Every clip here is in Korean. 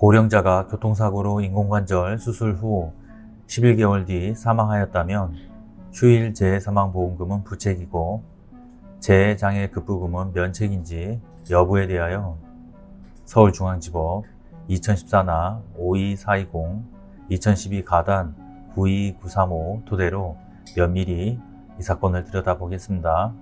고령자가 교통사고로 인공관절 수술 후 11개월 뒤 사망하였다면 휴일 재해사망보험금은 부책이고 재해장애 급부금은 면책인지 여부에 대하여 서울중앙지법 2014나 52420, 2012 가단 92935 토대로 면밀히 이 사건을 들여다보겠습니다.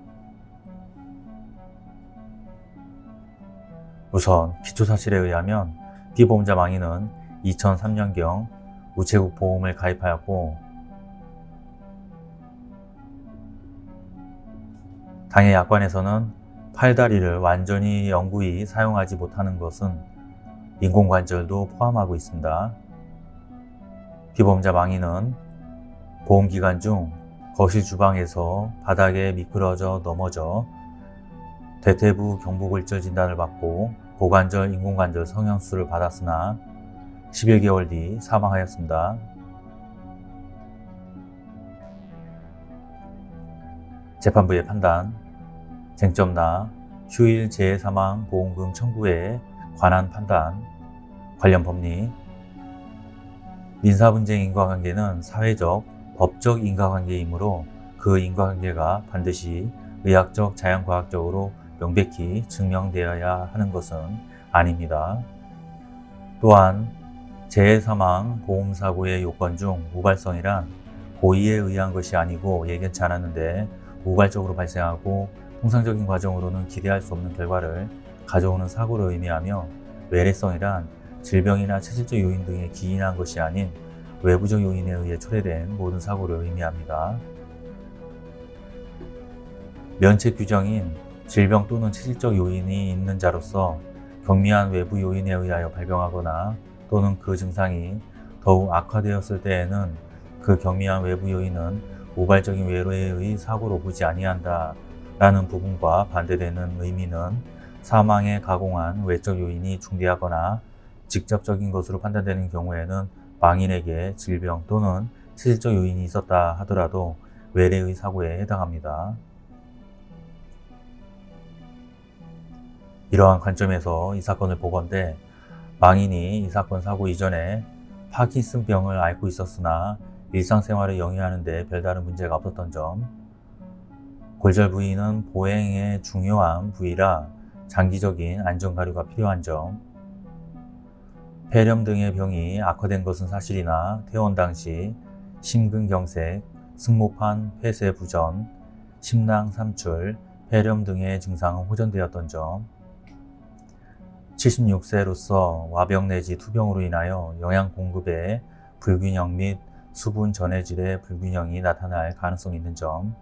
우선 기초사실에 의하면 피보험자 망인은 2003년경 우체국 보험을 가입하였고 당해 약관에서는 팔다리를 완전히 영구히 사용하지 못하는 것은 인공관절도 포함하고 있습니다. 피보험자 망인은 보험기간 중 거실 주방에서 바닥에 미끄러져 넘어져 대퇴부 경부골절 진단을 받고 고관절 인공관절 성형수술을 받았으나 11개월 뒤 사망하였습니다. 재판부의 판단, 쟁점나 휴일 재해사망 보험금 청구에 관한 판단, 관련 법리 민사분쟁 인과관계는 사회적, 법적 인과관계이므로 그 인과관계가 반드시 의학적, 자연과학적으로 명백히 증명되어야 하는 것은 아닙니다. 또한 재해사망 보험사고의 요건 중 우발성이란 고의에 의한 것이 아니고 예견치 않았는데 우발적으로 발생하고 통상적인 과정으로는 기대할 수 없는 결과를 가져오는 사고를 의미하며 외래성이란 질병이나 체질적 요인 등에 기인한 것이 아닌 외부적 요인에 의해 초래된 모든 사고를 의미합니다. 면책 규정인 질병 또는 체질적 요인이 있는 자로서 경미한 외부 요인에 의하여 발병하거나 또는 그 증상이 더욱 악화되었을 때에는 그 경미한 외부 요인은 우발적인 외로에 사고로 보지 아니한다 라는 부분과 반대되는 의미는 사망에 가공한 외적 요인이 중대하거나 직접적인 것으로 판단되는 경우에는 망인에게 질병 또는 체질적 요인이 있었다 하더라도 외래의 사고에 해당합니다. 이러한 관점에서 이 사건을 보건대 망인이 이 사건 사고 이전에 파킨슨병을 앓고 있었으나 일상생활을 영위하는 데 별다른 문제가 없었던 점. 골절 부위는 보행의 중요한 부위라 장기적인 안전가류가 필요한 점. 폐렴 등의 병이 악화된 것은 사실이나 퇴원 당시 심근경색, 승모판 폐쇄 부전, 심낭 삼출, 폐렴 등의 증상은 호전되었던 점 76세로서 와병 내지 투병으로 인하여 영양 공급에 불균형 및 수분 전해질의 불균형이 나타날 가능성이 있는 점.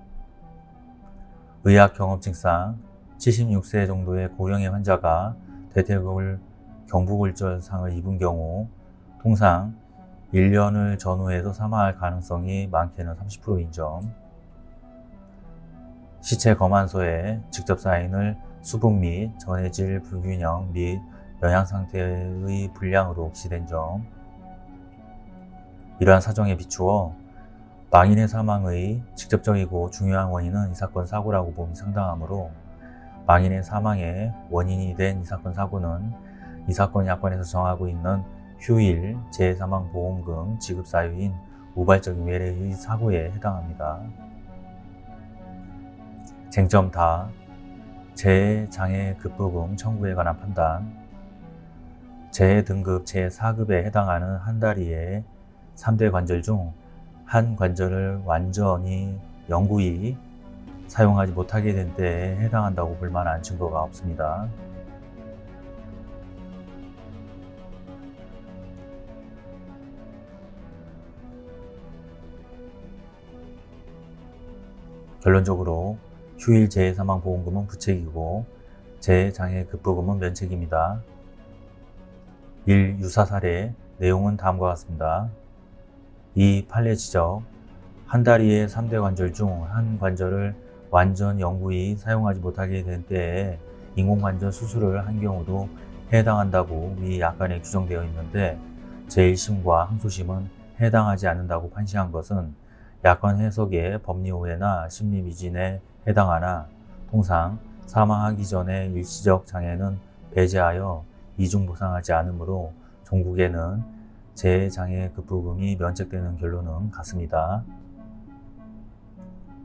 의학 경험증상 76세 정도의 고령의 환자가 대퇴골 경부골절상을 입은 경우 통상 1년을 전후해서 사망할 가능성이 많게는 30%인 점. 시체 검안소에 직접 사인을 수분 및 전해질 불균형 및 영양상태의 불량으로 혹시된 점 이러한 사정에 비추어 망인의 사망의 직접적이고 중요한 원인은 이 사건 사고라고 봄이 상당하므로 망인의 사망의 원인이 된 이 사건 사고는 이 사건 약관에서 정하고 있는 휴일 재해사망보험금 지급 사유인 우발적인 외래의 사고에 해당합니다. 쟁점 다 재해장애 급부금 청구에 관한 판단 재해 등급 제4급에 해당하는 한 다리의 3대 관절 중 한 관절을 완전히 영구히 사용하지 못하게 된 때에 해당한다고 볼 만한 증거가 없습니다. 결론적으로 휴일 재해사망보험금은 부책이고 재해장애 급부금은 면책입니다. 1. 유사 사례 내용은 다음과 같습니다. 2. 판례 지적 한 다리의 3대 관절 중 한 관절을 완전 영구히 사용하지 못하게 된 때에 인공관절 수술을 한 경우도 해당한다고 위 약관에 규정되어 있는데 제1심과 항소심은 해당하지 않는다고 판시한 것은 약관 해석의 법리 오해나 심리 미진에 해당하나 통상 사망하기 전에 일시적 장애는 배제하여 이중 보상하지 않으므로 종국에는 재장애 급부금이 면책되는 결론은 같습니다.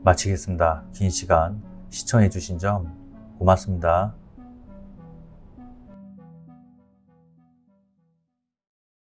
마치겠습니다. 긴 시간 시청해 주신 점 고맙습니다.